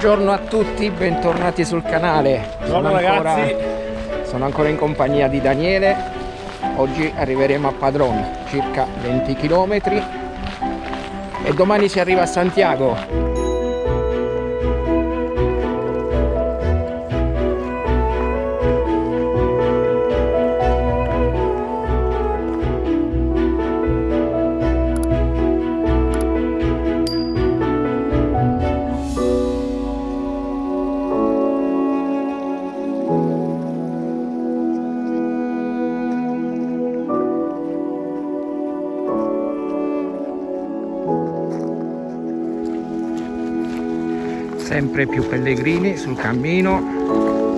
Buongiorno a tutti, bentornati sul canale. Buongiorno ragazzi. Sono ancora in compagnia di Daniele. Oggi arriveremo a Padron, circa 20 km e domani si arriva a Santiago. Sempre più pellegrini sul cammino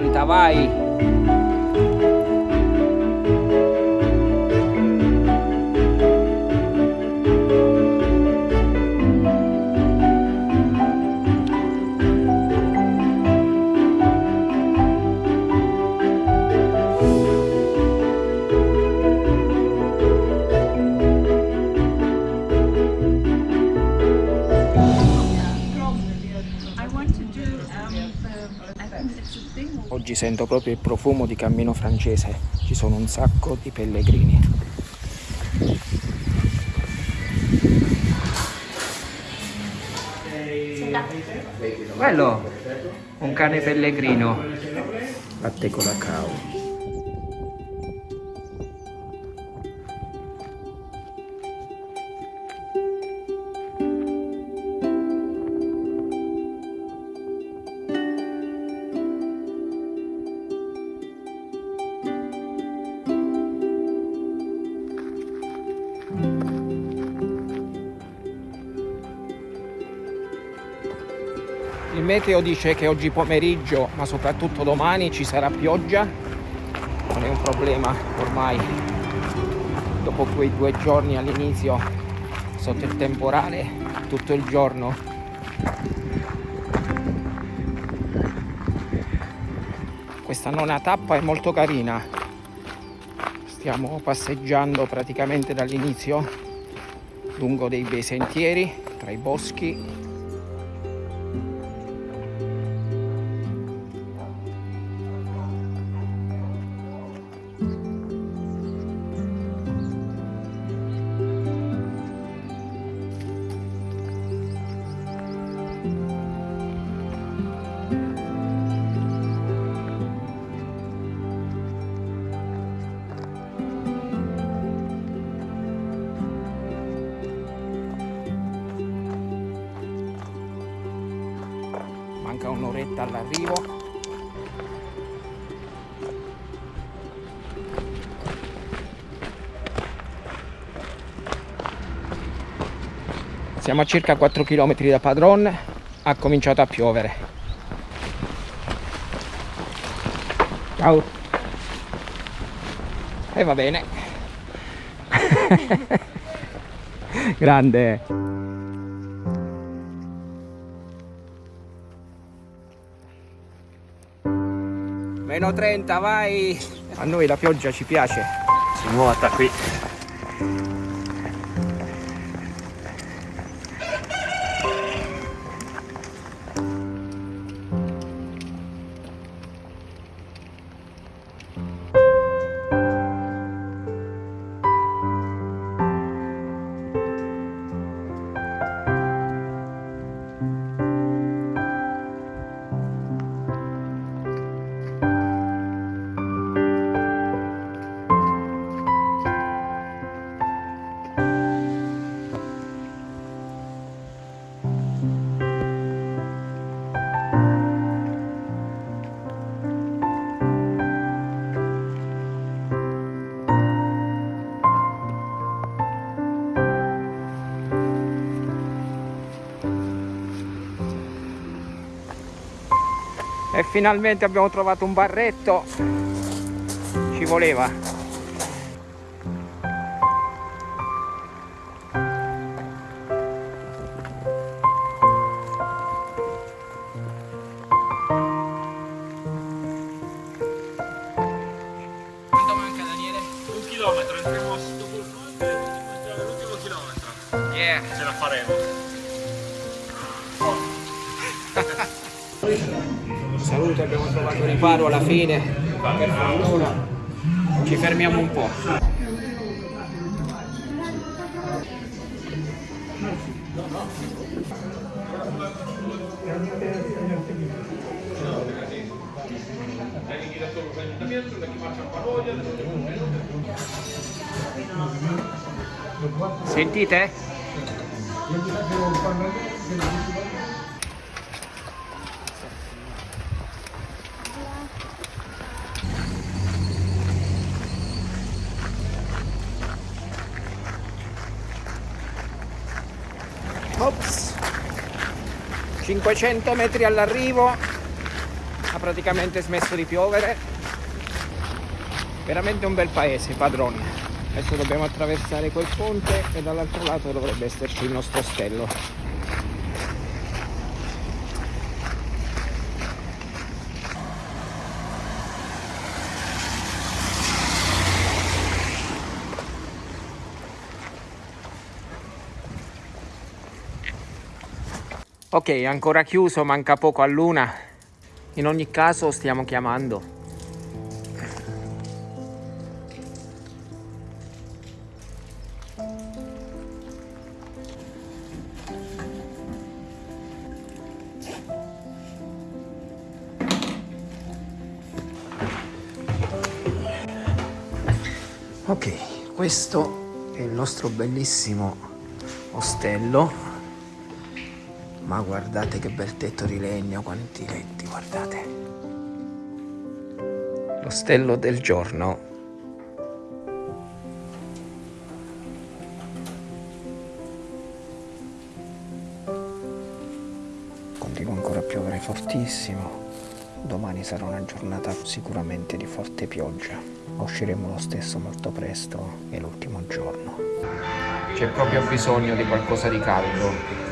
meno oggi sento proprio il profumo di cammino francese. Ci sono un sacco di pellegrini. Bello. Un cane pellegrino. Latte con la cacao meteo dice che oggi pomeriggio, ma soprattutto domani, ci sarà pioggia. Non è un problema ormai. Dopo quei due giorni all'inizio sotto il temporale, tutto il giorno. Questa nona tappa è molto carina. Stiamo passeggiando praticamente dall'inizio lungo dei bei sentieri tra i boschi manca un'oretta all'arrivo siamo a circa 4 km da Padron ha cominciato a piovere. Ciao. E va bene. Grande Meno 30, vai! A noi la pioggia ci piace. Si nuota qui. E finalmente abbiamo trovato un barretto. Ci voleva. Quanto manca Daniele? Un chilometro, entriamo dopo il ponte, l'ultimo l'ultimo chilometro. Yeah. Ce la faremo. Salute, abbiamo trovato riparo alla fine. Per fortuna. Ci fermiamo un po'. Sentite? 500 metri all'arrivo. Ha praticamente smesso di piovere. Veramente un bel paese padrone adesso dobbiamo attraversare quel ponte e dall'altro lato dovrebbe esserci il nostro ostello Ok, ancora chiuso, manca poco a luna. In ogni caso stiamo chiamando. Ok, questo è il nostro bellissimo ostello ma guardate che bel tetto di legno, quanti letti, guardate. L'ostello del giorno. Continua ancora a piovere fortissimo. Domani sarà una giornata sicuramente di forte pioggia. Usciremo lo stesso molto presto, è l'ultimo giorno. C'è proprio bisogno di qualcosa di caldo